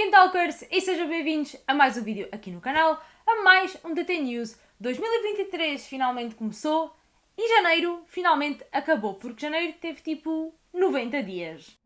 Tolkien Talkers e sejam bem-vindos a mais um vídeo aqui no canal, a mais um DT News. 2023 finalmente começou e janeiro finalmente acabou, porque janeiro teve tipo 90 dias.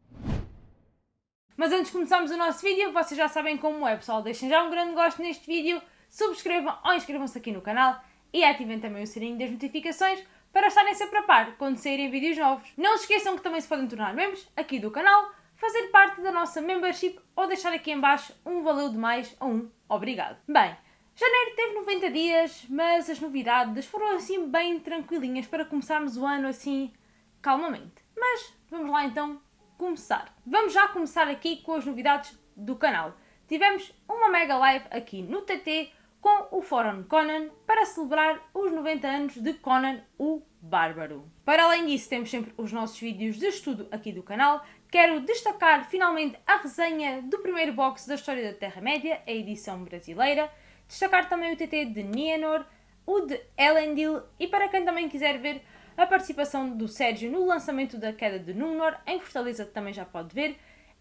Mas antes de começarmos o nosso vídeo, vocês já sabem como é, pessoal. Deixem já um grande gosto neste vídeo, subscrevam ou inscrevam-se aqui no canal e ativem também o sininho das notificações para estarem sempre a par quando saírem vídeos novos. Não se esqueçam que também se podem tornar membros aqui do canal, fazer parte da nossa membership ou deixar aqui em baixo um valeu de mais ou um obrigado. Bem, janeiro teve 90 dias, mas as novidades foram assim bem tranquilinhas para começarmos o ano assim calmamente. Mas vamos lá então começar. Vamos já começar aqui com as novidades do canal. Tivemos uma mega live aqui no TT com o Fórum Conan para celebrar os 90 anos de Conan o Bárbaro. Para além disso, temos sempre os nossos vídeos de estudo aqui do canal. Quero destacar finalmente a resenha do primeiro box da História da Terra-média, a edição brasileira. Destacar também o TT de Nienor, o de Elendil e para quem também quiser ver a participação do Sérgio no lançamento da Queda de Númenor, em Fortaleza também já pode ver.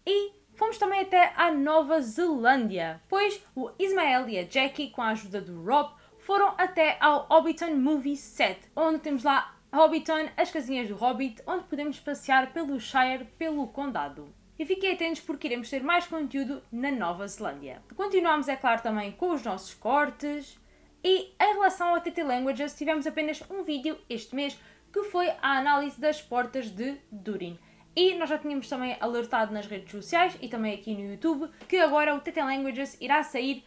E Fomos também até à Nova Zelândia, pois o Ismael e a Jackie, com a ajuda do Rob, foram até ao Hobbiton Movie Set, onde temos lá Hobbiton, as casinhas do Hobbit, onde podemos passear pelo Shire, pelo Condado. E fiquem atentos porque iremos ter mais conteúdo na Nova Zelândia. Continuamos, é claro, também com os nossos cortes. E em relação ao TT Languages, tivemos apenas um vídeo este mês que foi a análise das portas de Durin. E nós já tínhamos também alertado nas redes sociais e também aqui no YouTube que agora o TT Languages irá sair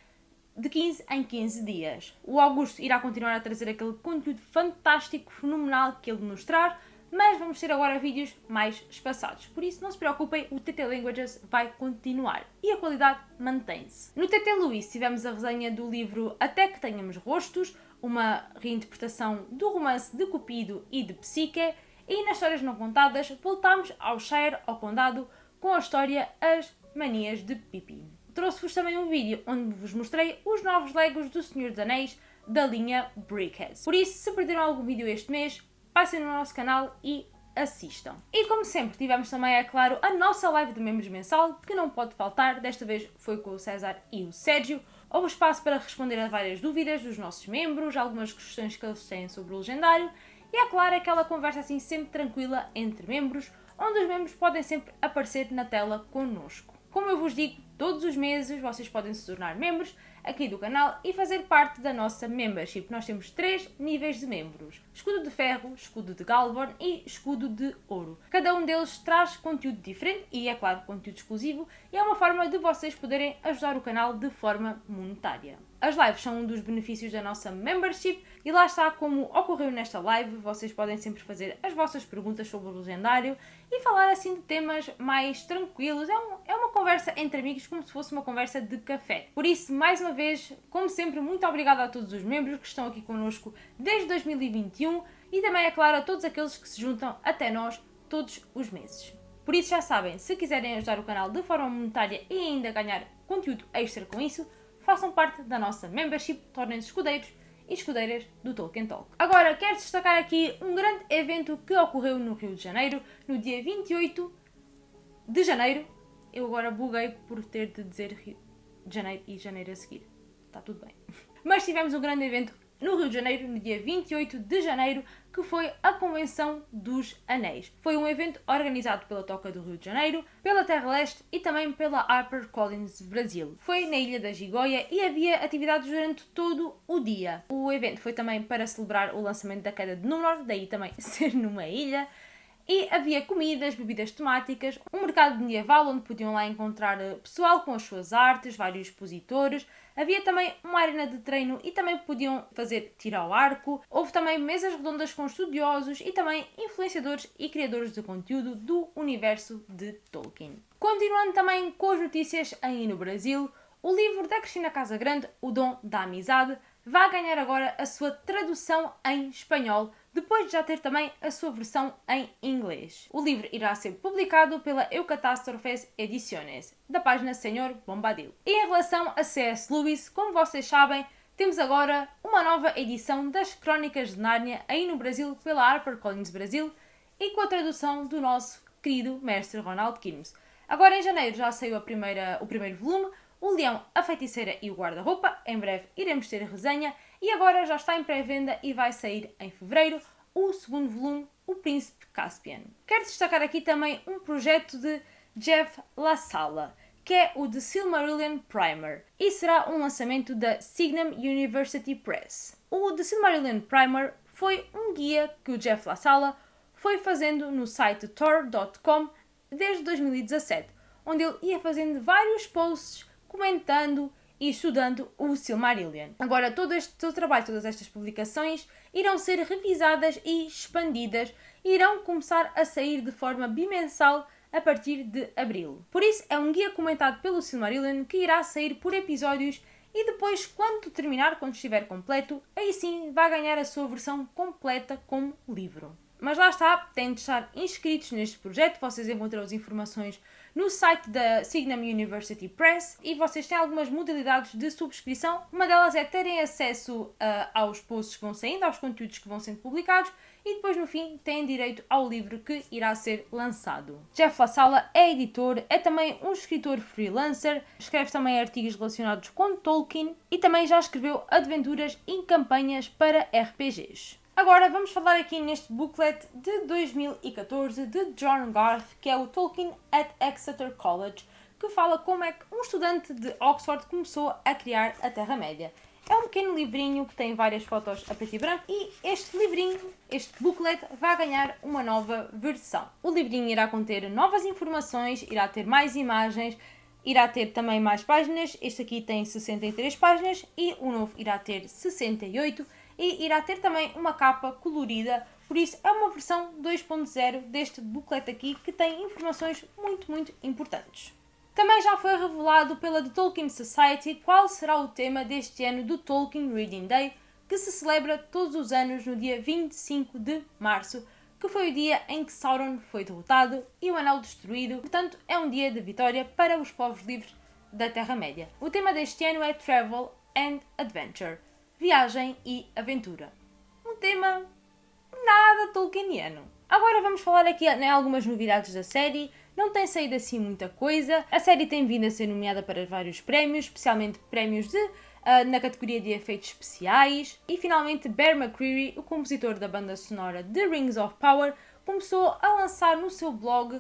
de 15 em 15 dias. O Augusto irá continuar a trazer aquele conteúdo fantástico, fenomenal que ele nos traz, mas vamos ter agora vídeos mais espaçados. Por isso, não se preocupem, o TT Languages vai continuar e a qualidade mantém-se. No TT Luís tivemos a resenha do livro Até que Tenhamos Rostos, uma reinterpretação do romance de Cupido e de Psique, e nas histórias não contadas, voltamos ao Shire, ao Condado, com a história As Manias de Pippin. Trouxe-vos também um vídeo onde vos mostrei os novos Legos do Senhor dos Anéis da linha Brickheads. Por isso, se perderam algum vídeo este mês, passem no nosso canal e assistam. E como sempre, tivemos também, é claro, a nossa live de membros mensal, que não pode faltar, desta vez foi com o César e o Sérgio. Houve espaço para responder a várias dúvidas dos nossos membros, algumas questões que eles têm sobre o legendário e é claro aquela conversa assim sempre tranquila entre membros, onde os membros podem sempre aparecer na tela connosco. Como eu vos digo, todos os meses vocês podem se tornar membros aqui do canal e fazer parte da nossa membership. Nós temos três níveis de membros: escudo de ferro, escudo de Galvorn e escudo de ouro. Cada um deles traz conteúdo diferente e, é claro, conteúdo exclusivo e é uma forma de vocês poderem ajudar o canal de forma monetária. As lives são um dos benefícios da nossa membership e lá está como ocorreu nesta live, vocês podem sempre fazer as vossas perguntas sobre o legendário e falar assim de temas mais tranquilos. É, um, é uma conversa entre amigos como se fosse uma conversa de café. Por isso, mais uma vez, como sempre, muito obrigada a todos os membros que estão aqui connosco desde 2021 e também, é claro, a todos aqueles que se juntam até nós todos os meses. Por isso já sabem, se quiserem ajudar o canal de forma monetária e ainda ganhar conteúdo extra com isso, façam parte da nossa membership, tornem-se escudeiros e escudeiras do Tolkien Talk. Agora, quero destacar aqui um grande evento que ocorreu no Rio de Janeiro, no dia 28 de janeiro. Eu agora buguei por ter de dizer Rio de Janeiro e janeiro a seguir. Está tudo bem. Mas tivemos um grande evento no Rio de Janeiro, no dia 28 de janeiro, que foi a Convenção dos Anéis. Foi um evento organizado pela Toca do Rio de Janeiro, pela Terra Leste e também pela HarperCollins Brasil. Foi na Ilha da Gigoia e havia atividades durante todo o dia. O evento foi também para celebrar o lançamento da Queda de Númenor, daí também ser numa ilha. E havia comidas, bebidas temáticas, um mercado medieval onde podiam lá encontrar eh, pessoal com as suas artes, vários expositores. Havia também uma arena de treino e também podiam fazer tiro ao arco. Houve também mesas redondas com estudiosos e também influenciadores e criadores de conteúdo do universo de Tolkien. Continuando também com as notícias aí no Brasil, o livro da Cristina Casagrande, O Dom da Amizade, vai ganhar agora a sua tradução em espanhol depois de já ter também a sua versão em inglês. O livro irá ser publicado pela Eucatástrofes Ediciones, da página Senhor Bombadil. E em relação a C.S. Lewis, como vocês sabem, temos agora uma nova edição das Crónicas de Nárnia aí no Brasil pela HarperCollins Brasil e com a tradução do nosso querido mestre Ronald Kirmes. Agora em janeiro já saiu primeira, o primeiro volume, O Leão, a Feiticeira e o Guarda-Roupa. Em breve iremos ter a resenha. E agora já está em pré-venda e vai sair em fevereiro o segundo volume, O Príncipe Caspian. Quero destacar aqui também um projeto de Jeff LaSala, que é o The Silmarillion Primer, e será um lançamento da Signum University Press. O The Silmarillion Primer foi um guia que o Jeff LaSala foi fazendo no site tor.com desde 2017, onde ele ia fazendo vários posts comentando e estudando o Silmarillion. Agora, todo este todo trabalho, todas estas publicações irão ser revisadas e expandidas e irão começar a sair de forma bimensal a partir de abril. Por isso, é um guia comentado pelo Silmarillion que irá sair por episódios e depois, quando terminar, quando estiver completo, aí sim vai ganhar a sua versão completa como livro. Mas lá está, têm de estar inscritos neste projeto, vocês encontram as informações no site da Signum University Press e vocês têm algumas modalidades de subscrição. Uma delas é terem acesso uh, aos posts que vão saindo, aos conteúdos que vão sendo publicados e depois no fim têm direito ao livro que irá ser lançado. Jeff LaSala é editor, é também um escritor freelancer, escreve também artigos relacionados com Tolkien e também já escreveu aventuras e campanhas para RPGs. Agora vamos falar aqui neste booklet de 2014 de John Garth, que é o Tolkien at Exeter College, que fala como é que um estudante de Oxford começou a criar a Terra-média. É um pequeno livrinho que tem várias fotos a preto e branco e este livrinho, este booklet, vai ganhar uma nova versão. O livrinho irá conter novas informações, irá ter mais imagens, irá ter também mais páginas. Este aqui tem 63 páginas e o novo irá ter 68 e irá ter também uma capa colorida, por isso é uma versão 2.0 deste booklet aqui que tem informações muito, muito importantes. Também já foi revelado pela The Tolkien Society qual será o tema deste ano do Tolkien Reading Day, que se celebra todos os anos no dia 25 de março, que foi o dia em que Sauron foi derrotado e o Anel destruído, portanto é um dia de vitória para os povos livres da Terra-média. O tema deste ano é Travel and Adventure viagem e aventura. Um tema nada tolkieniano. Agora vamos falar aqui em algumas novidades da série. Não tem saído assim muita coisa. A série tem vindo a ser nomeada para vários prémios, especialmente prémios de, uh, na categoria de efeitos especiais. E finalmente Bear McCreary, o compositor da banda sonora de Rings of Power, começou a lançar no seu blog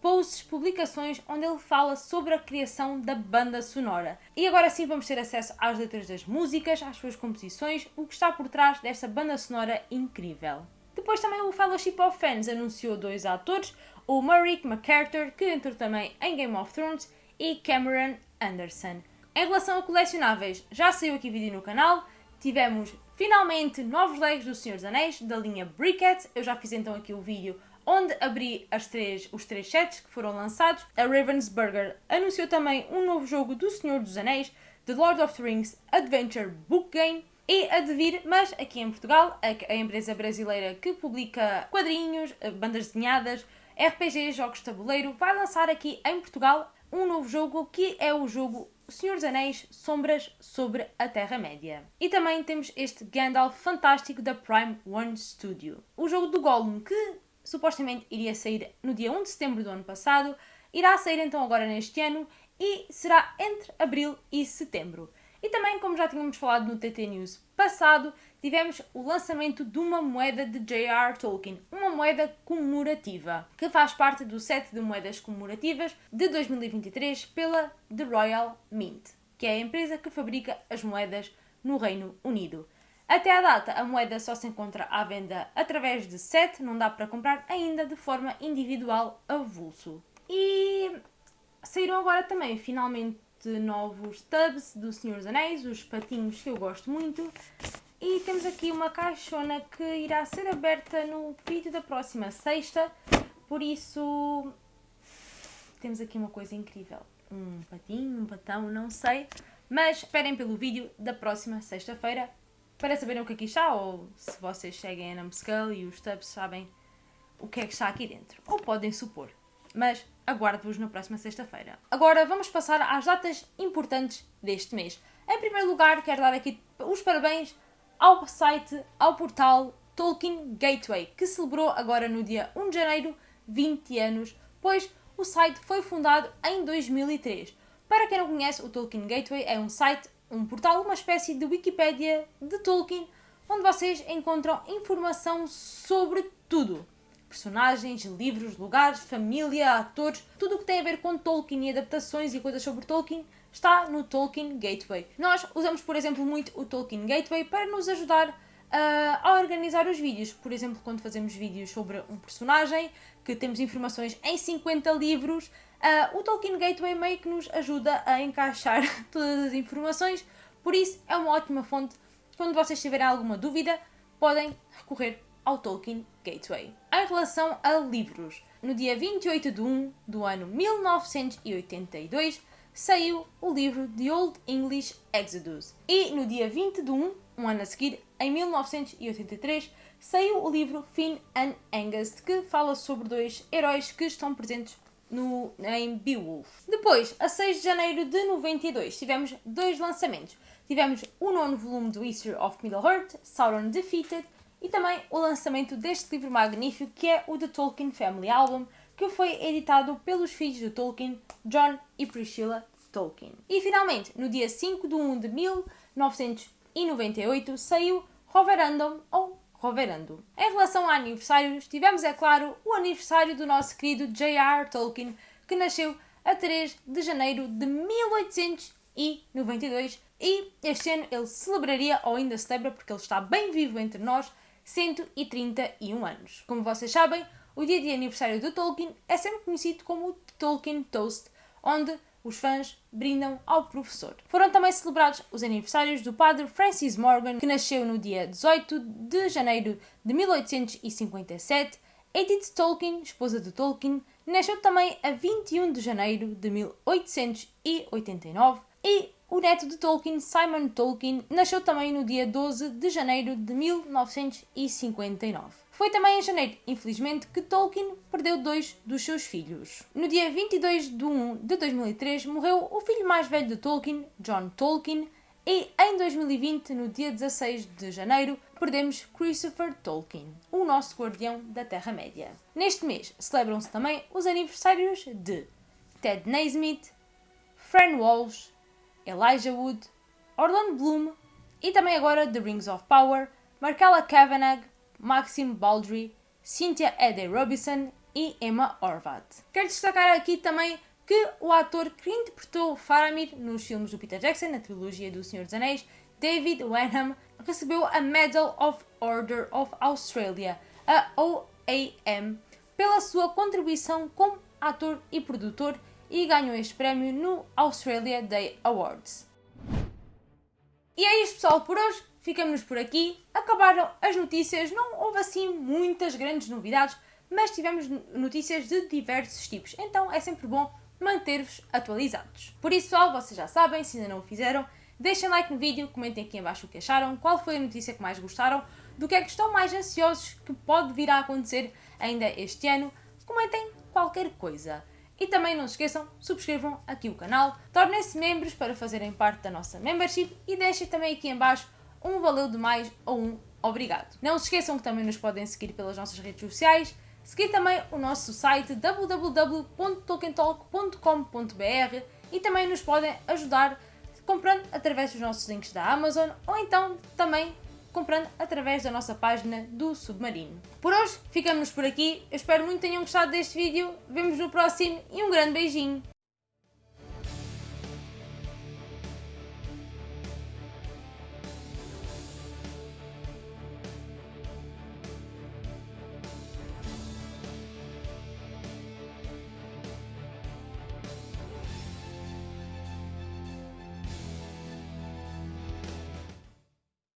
posts, publicações onde ele fala sobre a criação da banda sonora. E agora sim vamos ter acesso às letras das músicas, às suas composições, o que está por trás desta banda sonora incrível. Depois também o Fellowship of Fans anunciou dois atores, o Murray MacArthur, que entrou também em Game of Thrones, e Cameron Anderson. Em relação a colecionáveis, já saiu aqui vídeo no canal, tivemos finalmente novos Legos do Senhor dos Anéis, da linha Brickhead, eu já fiz então aqui o vídeo onde abri três, os três sets que foram lançados. A Ravensburger anunciou também um novo jogo do Senhor dos Anéis, The Lord of the Rings Adventure Book Game. E a de vir, mas aqui em Portugal, a, a empresa brasileira que publica quadrinhos, eh, bandas desenhadas, RPG, jogos de tabuleiro, vai lançar aqui em Portugal um novo jogo que é o jogo Senhor dos Anéis Sombras sobre a Terra-média. E também temos este Gandalf fantástico da Prime One Studio. O jogo do Gollum, que supostamente iria sair no dia 1 de setembro do ano passado, irá sair então agora neste ano e será entre abril e setembro. E também, como já tínhamos falado no TT News passado, tivemos o lançamento de uma moeda de J.R. Tolkien, uma moeda comemorativa, que faz parte do set de moedas comemorativas de 2023 pela The Royal Mint, que é a empresa que fabrica as moedas no Reino Unido. Até à data, a moeda só se encontra à venda através de SET, não dá para comprar ainda de forma individual avulso. E saíram agora também, finalmente, novos tubs do Senhor dos Anéis, os patinhos que eu gosto muito. E temos aqui uma caixona que irá ser aberta no vídeo da próxima sexta, por isso temos aqui uma coisa incrível. Um patinho, um patão, não sei, mas esperem pelo vídeo da próxima sexta-feira para saberem o que aqui está, ou se vocês seguem a Numbskull e os Tubs sabem o que é que está aqui dentro. Ou podem supor. Mas aguardo-vos na próxima sexta-feira. Agora vamos passar às datas importantes deste mês. Em primeiro lugar, quero dar aqui os parabéns ao site, ao portal Tolkien Gateway, que celebrou agora no dia 1 de janeiro 20 anos, pois o site foi fundado em 2003. Para quem não conhece, o Tolkien Gateway é um site, um portal, uma espécie de Wikipédia de Tolkien, onde vocês encontram informação sobre tudo. Personagens, livros, lugares, família, atores, tudo o que tem a ver com Tolkien e adaptações e coisas sobre Tolkien está no Tolkien Gateway. Nós usamos, por exemplo, muito o Tolkien Gateway para nos ajudar uh, a organizar os vídeos. Por exemplo, quando fazemos vídeos sobre um personagem, que temos informações em 50 livros, uh, o Tolkien Gateway meio que nos ajuda a encaixar todas as informações, por isso é uma ótima fonte. Quando vocês tiverem alguma dúvida, podem recorrer ao Tolkien Gateway. Em relação a livros, no dia 28 de 1 do ano 1982, saiu o livro The Old English Exodus. E no dia 20 de 1, um ano a seguir, em 1983, saiu o livro Finn and Angus, que fala sobre dois heróis que estão presentes no, em Beowulf. Depois, a 6 de janeiro de 92, tivemos dois lançamentos. Tivemos o nono volume do History of Middle-earth, Sauron Defeated, e também o lançamento deste livro magnífico que é o The Tolkien Family Album, que foi editado pelos filhos de Tolkien, John e Priscilla Tolkien. E finalmente, no dia 5 de 1 de 1998, saiu Roverandom ou Roverando. Em relação a aniversários, tivemos, é claro, o aniversário do nosso querido J.R. Tolkien, que nasceu a 3 de janeiro de 1892 e este ano ele celebraria, ou ainda celebra, porque ele está bem vivo entre nós, 131 anos. Como vocês sabem, o dia de aniversário do Tolkien é sempre conhecido como Tolkien Toast, onde os fãs brindam ao professor. Foram também celebrados os aniversários do padre Francis Morgan, que nasceu no dia 18 de janeiro de 1857. Edith Tolkien, esposa de Tolkien, nasceu também a 21 de janeiro de 1889. E o neto de Tolkien, Simon Tolkien, nasceu também no dia 12 de janeiro de 1959. Foi também em janeiro, infelizmente, que Tolkien perdeu dois dos seus filhos. No dia 22 de 1 de 2003 morreu o filho mais velho de Tolkien, John Tolkien, e em 2020, no dia 16 de janeiro, perdemos Christopher Tolkien, o nosso guardião da Terra-média. Neste mês celebram-se também os aniversários de Ted Naismith, Fran Walsh, Elijah Wood, Orlando Bloom e também agora The Rings of Power, Markella Kavanagh, Maxim Baldry, Cynthia Ede Robinson e Emma Horvath. Quero destacar aqui também que o ator que interpretou Faramir nos filmes do Peter Jackson, na trilogia do Senhor dos Anéis, David Wenham, recebeu a Medal of Order of Australia, a OAM, pela sua contribuição como ator e produtor e ganhou este prémio no Australia Day Awards. E é isto pessoal por hoje, ficamos por aqui. Acabaram as notícias, não houve assim muitas grandes novidades, mas tivemos notícias de diversos tipos, então é sempre bom manter-vos atualizados. Por isso pessoal, vocês já sabem, se ainda não o fizeram, deixem like no vídeo, comentem aqui embaixo o que acharam, qual foi a notícia que mais gostaram, do que é que estão mais ansiosos que pode vir a acontecer ainda este ano, comentem qualquer coisa. E também não se esqueçam, subscrevam aqui o canal, tornem-se membros para fazerem parte da nossa membership e deixem também aqui em baixo um valeu demais ou um obrigado. Não se esqueçam que também nos podem seguir pelas nossas redes sociais, seguir também o nosso site www.tolkientalk.com.br e também nos podem ajudar comprando através dos nossos links da Amazon ou então também comprando através da nossa página do Submarino. Por hoje, ficamos por aqui. Eu espero muito que tenham gostado deste vídeo. Vemos no próximo e um grande beijinho.